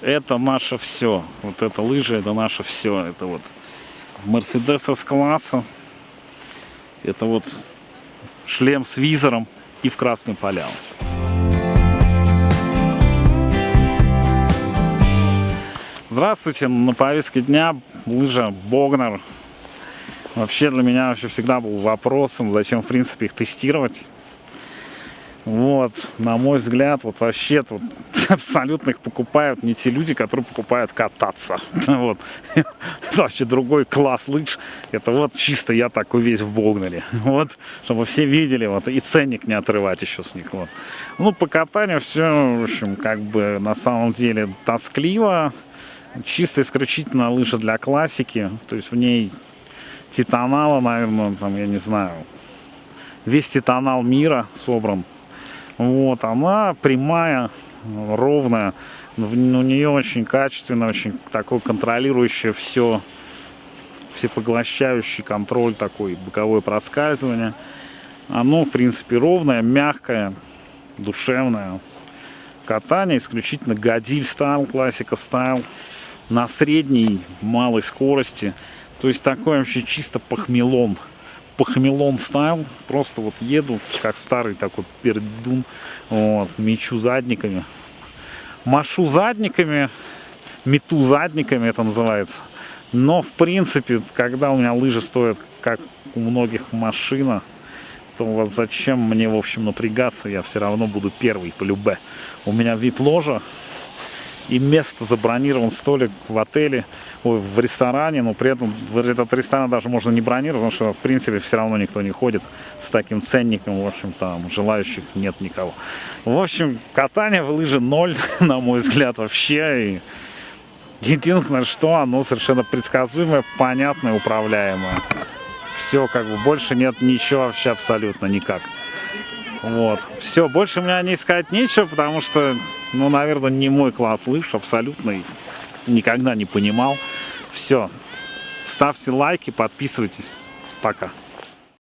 это наше все. Вот это лыжи, это наше все. Это вот Мерседес С-класса. Это вот шлем с визором и в красную поляну. Здравствуйте, на повестке дня лыжа Богнер. Вообще для меня вообще всегда был вопросом, зачем в принципе их тестировать. Вот, на мой взгляд, вот вообще вот абсолютно их покупают не те люди, которые покупают кататься. Вот. Это вообще другой класс лыж. Это вот чисто я такой весь в Богнере. Вот, чтобы все видели, вот, и ценник не отрывать еще с них. Вот. Ну, по катанию все, в общем, как бы на самом деле тоскливо. Чисто исключительно лыжа для классики. То есть в ней титанала, наверное, там, я не знаю, весь титанал мира собран вот, она прямая, ровная. У нее очень качественная, очень такой контролирующий все, всепоглощающий контроль такой, боковое проскальзывание. Оно, в принципе, ровное, мягкое, душевное. Катание исключительно годиль стайл, классика стайл. На средней, малой скорости. То есть такой вообще чисто похмелон похмелон стайл. Просто вот еду, как старый такой пердун. Вот, мечу задниками. Машу задниками, мету задниками это называется. Но, в принципе, когда у меня лыжи стоят, как у многих машина, то вот зачем мне, в общем, напрягаться, я все равно буду первый по любе. У меня вид ложа, и место забронирован столик в отеле, ой, в ресторане, но при этом этот ресторан даже можно не бронировать, потому что в принципе все равно никто не ходит с таким ценником, в общем там желающих нет никого. В общем, катание в лыжи ноль, на мой взгляд, вообще. И единственное, что оно совершенно предсказуемое, понятное, управляемое. Все, как бы больше нет ничего вообще абсолютно никак. Вот. Все, больше у меня не искать нечего, потому что ну, наверное, не мой класс лыж, абсолютно никогда не понимал. Все, ставьте лайки, подписывайтесь. Пока.